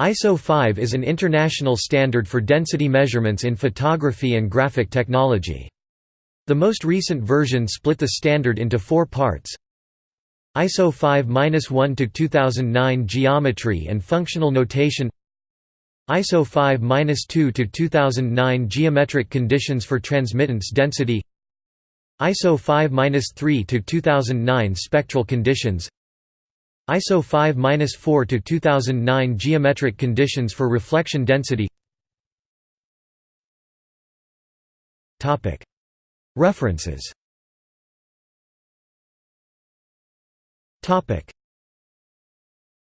ISO 5 is an international standard for density measurements in photography and graphic technology. The most recent version split the standard into four parts. ISO 5-1 2009 Geometry and Functional Notation ISO 5-2 2009 Geometric Conditions for Transmittance Density ISO 5-3 2009 Spectral Conditions ISO 5-4 to 2009 geometric conditions for reflection density. Topic. References. Topic